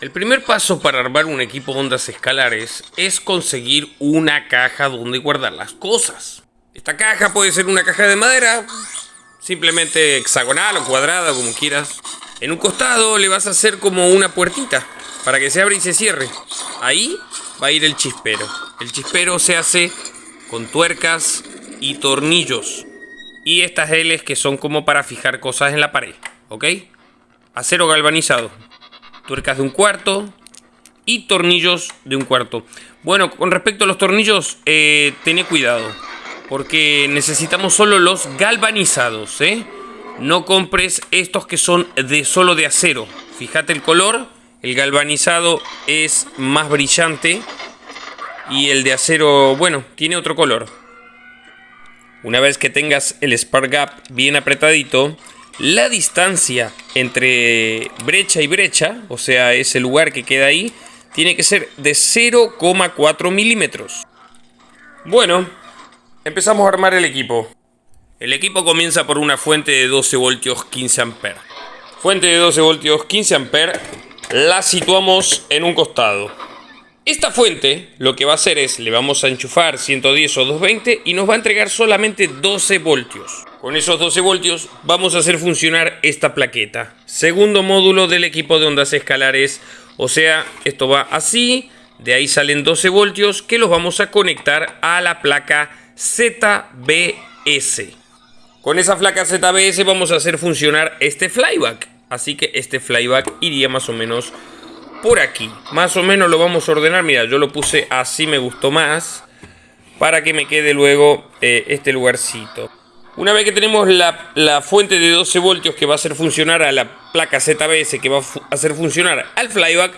El primer paso para armar un equipo de ondas escalares es conseguir una caja donde guardar las cosas. Esta caja puede ser una caja de madera, simplemente hexagonal o cuadrada, como quieras. En un costado le vas a hacer como una puertita para que se abra y se cierre. Ahí va a ir el chispero. El chispero se hace con tuercas y tornillos. Y estas L's que son como para fijar cosas en la pared, ¿ok? Acero galvanizado tuercas de un cuarto y tornillos de un cuarto. Bueno, con respecto a los tornillos, eh, cuidado, porque necesitamos solo los galvanizados, ¿eh? No compres estos que son de solo de acero. Fíjate el color, el galvanizado es más brillante y el de acero, bueno, tiene otro color. Una vez que tengas el spark gap bien apretadito, la distancia entre brecha y brecha, o sea, ese lugar que queda ahí, tiene que ser de 0,4 milímetros. Bueno, empezamos a armar el equipo. El equipo comienza por una fuente de 12 voltios 15 amperes. Fuente de 12 voltios 15 amperes la situamos en un costado. Esta fuente lo que va a hacer es, le vamos a enchufar 110 o 220 y nos va a entregar solamente 12 voltios. Con esos 12 voltios vamos a hacer funcionar esta plaqueta. Segundo módulo del equipo de ondas escalares. O sea, esto va así. De ahí salen 12 voltios que los vamos a conectar a la placa ZBS. Con esa placa ZBS vamos a hacer funcionar este flyback. Así que este flyback iría más o menos por aquí. Más o menos lo vamos a ordenar. Mira, yo lo puse así, me gustó más. Para que me quede luego eh, este lugarcito. Una vez que tenemos la, fuente de 12 voltios que va a hacer funcionar a la placa ZBS, que va a hacer funcionar al flyback,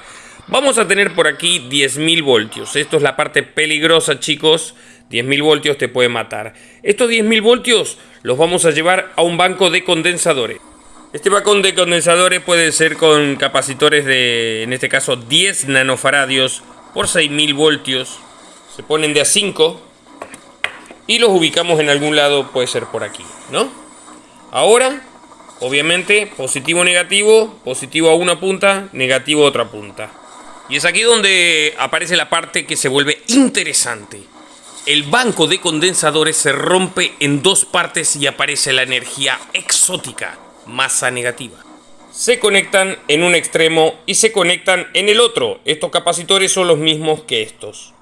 vamos a tener por aquí 10.000 voltios. Esto es la parte peligrosa, chicos. 10.000 voltios te puede matar. Estos 10.000 voltios los vamos a llevar a un banco de condensadores. Este banco de condensadores puede ser con capacitores de, en este caso, 10 nanofaradios por 6.000 voltios. Se ponen de a 5 y los ubicamos en algún lado, puede ser por aquí, ¿no? Ahora, obviamente, positivo, negativo, positivo a una punta, negativo a otra punta. Y es aquí donde aparece la parte que se vuelve interesante. El banco de condensadores se rompe en dos partes y aparece la energía exótica, masa negativa. Se conectan en un extremo y se conectan en el otro. Estos capacitores son los mismos que estos.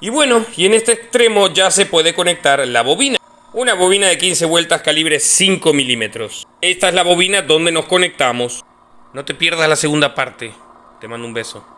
Y bueno, y en este extremo ya se puede conectar la bobina. Una bobina de 15 vueltas calibre 5 milímetros. Esta es la bobina donde nos conectamos. No te pierdas la segunda parte. Te mando un beso.